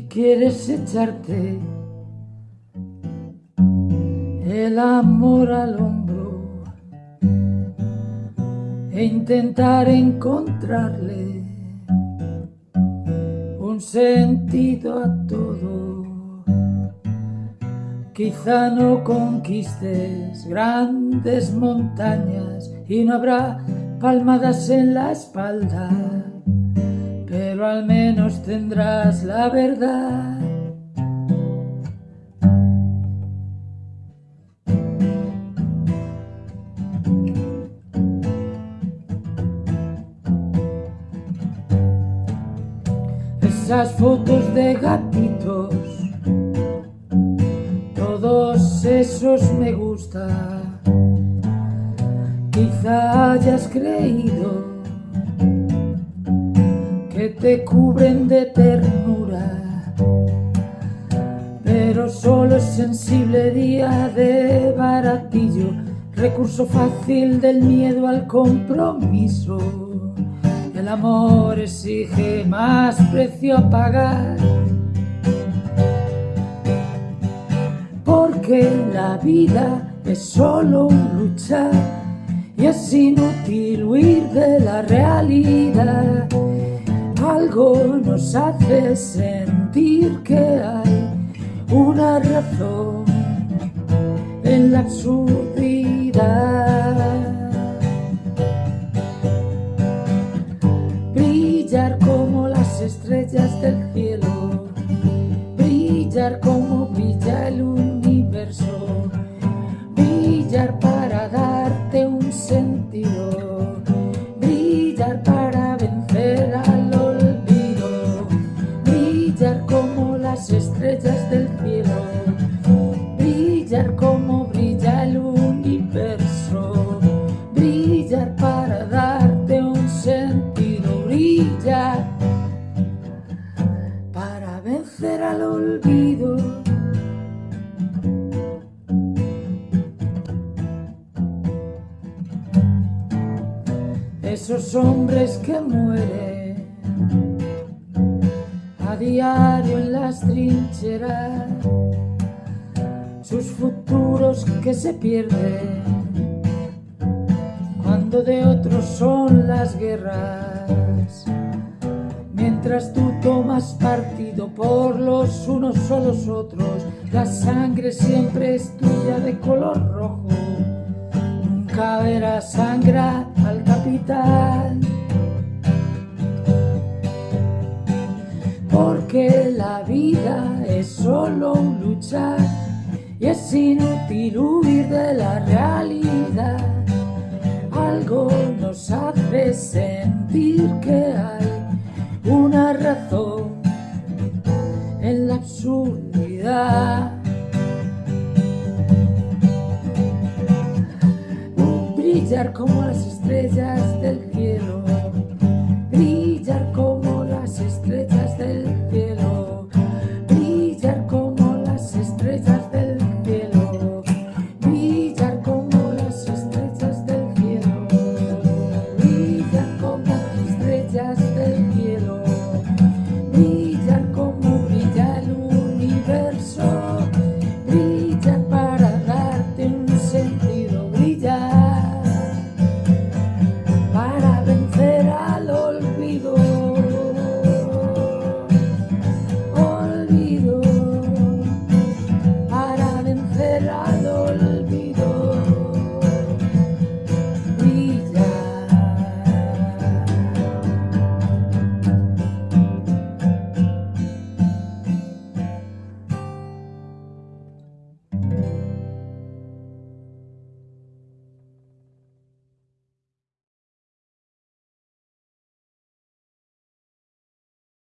quieres echarte el amor al hombro e intentar encontrarle un sentido a todo. Quizá no conquistes grandes montañas y no habrá palmadas en la espalda, pero al menos tendrás la verdad. Esas fotos de gatitos, todos esos me gusta. Quizá hayas creído te cubren de ternura, pero solo es sensible día de baratillo, recurso fácil del miedo al compromiso. El amor exige más precio a pagar. Porque la vida es solo un luchar y es inútil huir de la realidad. Nos hace sentir que hay una razón en la absurdidad. Brillar como las estrellas del cielo, brillar como brilla el universo, brillar para dar estrellas Esos hombres que mueren a diario en las trincheras, sus futuros que se pierden cuando de otros son las guerras. Mientras tú tomas partido por los unos o los otros, la sangre siempre es tuya de color rojo. Nunca verás sangrar al porque la vida es solo un luchar y es inútil huir de la realidad. Algo nos hace sentir que hay una razón en la absurdidad. Como las estrellas del cielo